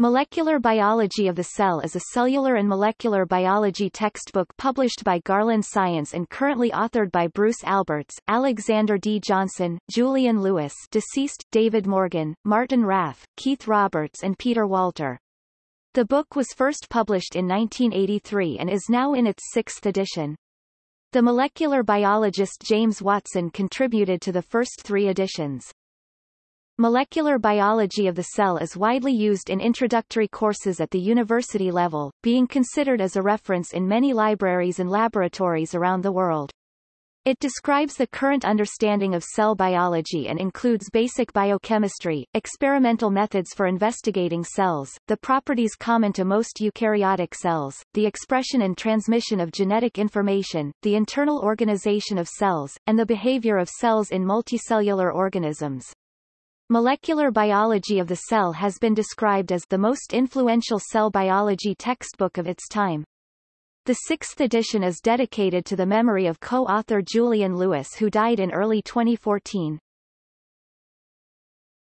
Molecular Biology of the Cell is a cellular and molecular biology textbook published by Garland Science and currently authored by Bruce Alberts, Alexander D. Johnson, Julian Lewis deceased, David Morgan, Martin Raff, Keith Roberts and Peter Walter. The book was first published in 1983 and is now in its sixth edition. The molecular biologist James Watson contributed to the first three editions. Molecular biology of the cell is widely used in introductory courses at the university level, being considered as a reference in many libraries and laboratories around the world. It describes the current understanding of cell biology and includes basic biochemistry, experimental methods for investigating cells, the properties common to most eukaryotic cells, the expression and transmission of genetic information, the internal organization of cells, and the behavior of cells in multicellular organisms. Molecular Biology of the Cell has been described as the most influential cell biology textbook of its time. The sixth edition is dedicated to the memory of co-author Julian Lewis who died in early 2014.